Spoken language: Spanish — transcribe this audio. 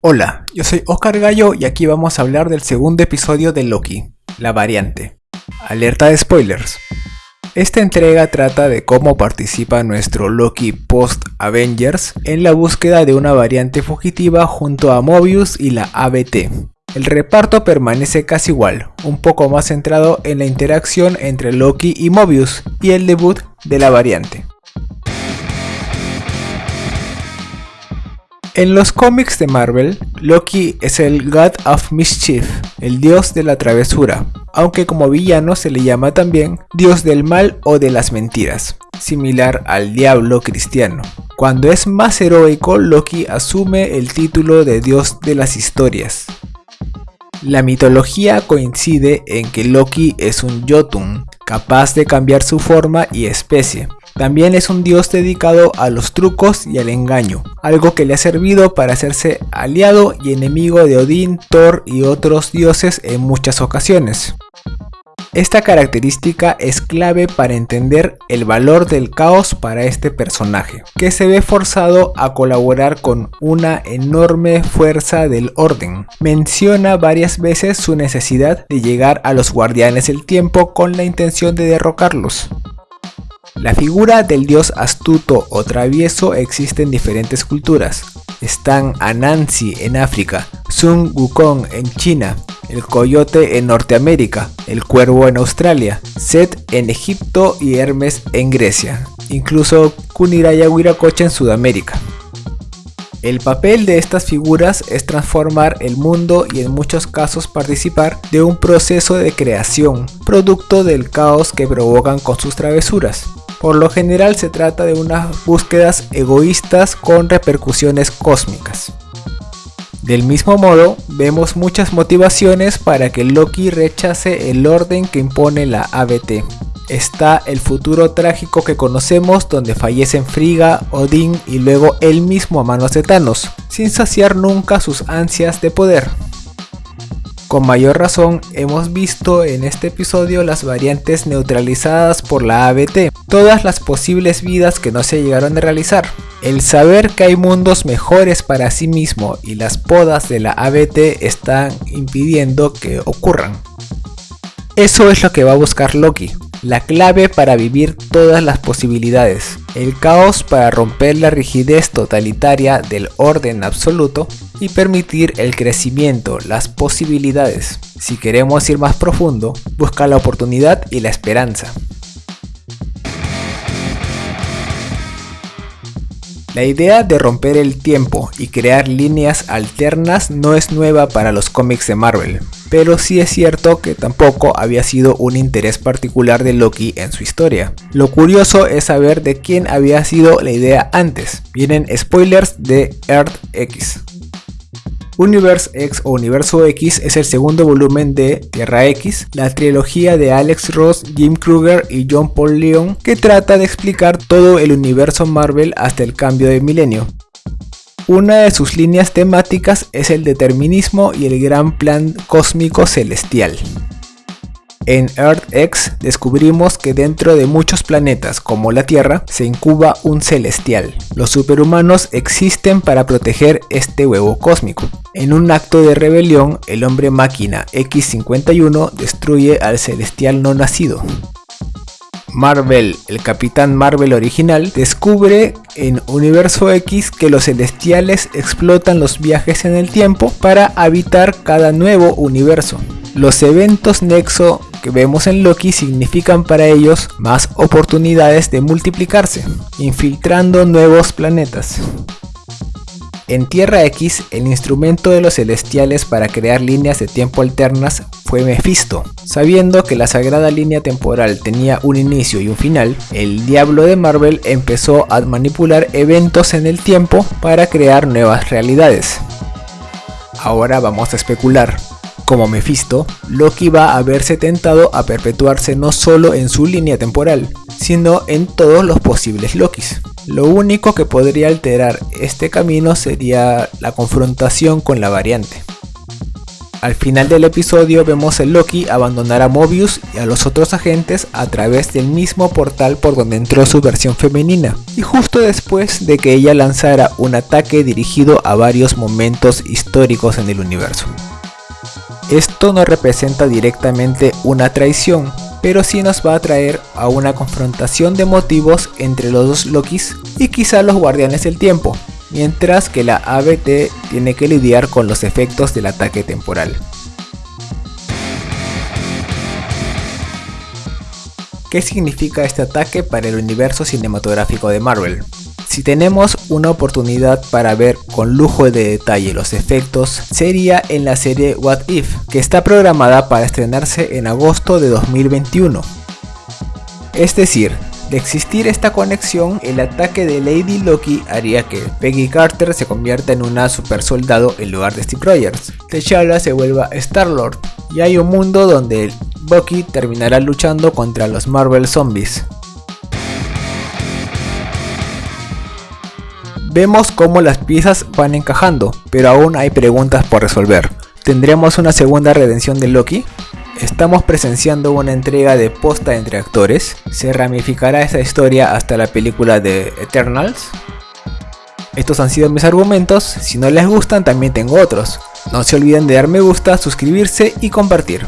Hola, yo soy Oscar Gallo y aquí vamos a hablar del segundo episodio de Loki, la variante. Alerta de spoilers. Esta entrega trata de cómo participa nuestro Loki post-Avengers en la búsqueda de una variante fugitiva junto a Mobius y la ABT. El reparto permanece casi igual, un poco más centrado en la interacción entre Loki y Mobius y el debut de la variante. En los cómics de Marvel, Loki es el God of Mischief, el dios de la travesura, aunque como villano se le llama también dios del mal o de las mentiras, similar al diablo cristiano. Cuando es más heroico, Loki asume el título de dios de las historias. La mitología coincide en que Loki es un Jotun, capaz de cambiar su forma y especie, también es un dios dedicado a los trucos y al engaño, algo que le ha servido para hacerse aliado y enemigo de Odín, Thor y otros dioses en muchas ocasiones. Esta característica es clave para entender el valor del caos para este personaje, que se ve forzado a colaborar con una enorme fuerza del orden. Menciona varias veces su necesidad de llegar a los guardianes del tiempo con la intención de derrocarlos. La figura del dios astuto o travieso existe en diferentes culturas. Están Anansi en África, Sun Wukong en China, el coyote en Norteamérica, el cuervo en Australia, Set en Egipto y Hermes en Grecia, incluso Kuniraya Wiracocha en Sudamérica. El papel de estas figuras es transformar el mundo y en muchos casos participar de un proceso de creación, producto del caos que provocan con sus travesuras. Por lo general se trata de unas búsquedas egoístas con repercusiones cósmicas. Del mismo modo, vemos muchas motivaciones para que Loki rechace el orden que impone la ABT. Está el futuro trágico que conocemos donde fallecen Frigga, Odín y luego él mismo a manos de Thanos, sin saciar nunca sus ansias de poder. Con mayor razón hemos visto en este episodio las variantes neutralizadas por la ABT, todas las posibles vidas que no se llegaron a realizar. El saber que hay mundos mejores para sí mismo y las podas de la ABT están impidiendo que ocurran. Eso es lo que va a buscar Loki, la clave para vivir todas las posibilidades, el caos para romper la rigidez totalitaria del orden absoluto y permitir el crecimiento, las posibilidades. Si queremos ir más profundo, busca la oportunidad y la esperanza. La idea de romper el tiempo y crear líneas alternas no es nueva para los cómics de Marvel, pero sí es cierto que tampoco había sido un interés particular de Loki en su historia. Lo curioso es saber de quién había sido la idea antes. Vienen spoilers de Earth X. Universe X o Universo X es el segundo volumen de Tierra X, la trilogía de Alex Ross, Jim Kruger y John Paul Leon que trata de explicar todo el universo Marvel hasta el cambio de milenio. Una de sus líneas temáticas es el determinismo y el gran plan cósmico celestial. En Earth X descubrimos que dentro de muchos planetas como la Tierra se incuba un celestial. Los superhumanos existen para proteger este huevo cósmico. En un acto de rebelión, el hombre máquina X-51 destruye al celestial no nacido. Marvel, el Capitán Marvel original, descubre en Universo X que los celestiales explotan los viajes en el tiempo para habitar cada nuevo universo. Los eventos Nexo que vemos en Loki significan para ellos más oportunidades de multiplicarse, infiltrando nuevos planetas. En Tierra X, el instrumento de los celestiales para crear líneas de tiempo alternas fue Mephisto. Sabiendo que la sagrada línea temporal tenía un inicio y un final, el diablo de Marvel empezó a manipular eventos en el tiempo para crear nuevas realidades. Ahora vamos a especular. Como Mephisto, Loki va a verse tentado a perpetuarse no solo en su línea temporal, sino en todos los posibles Lokis. Lo único que podría alterar este camino sería la confrontación con la variante. Al final del episodio vemos a Loki abandonar a Mobius y a los otros agentes a través del mismo portal por donde entró su versión femenina, y justo después de que ella lanzara un ataque dirigido a varios momentos históricos en el universo. Esto no representa directamente una traición, pero sí nos va a traer a una confrontación de motivos entre los dos Lokis y quizá los guardianes del tiempo, mientras que la ABT tiene que lidiar con los efectos del ataque temporal. ¿Qué significa este ataque para el universo cinematográfico de Marvel? Si tenemos una oportunidad para ver con lujo de detalle los efectos, sería en la serie What If, que está programada para estrenarse en agosto de 2021. Es decir, de existir esta conexión, el ataque de Lady Loki haría que Peggy Carter se convierta en una super soldado en lugar de Steve Rogers. T'Challa se vuelva Star-Lord y hay un mundo donde Bucky terminará luchando contra los Marvel Zombies. Vemos cómo las piezas van encajando, pero aún hay preguntas por resolver. ¿Tendremos una segunda redención de Loki? Estamos presenciando una entrega de posta entre actores. ¿Se ramificará esa historia hasta la película de Eternals? Estos han sido mis argumentos, si no les gustan también tengo otros. No se olviden de dar me gusta, suscribirse y compartir.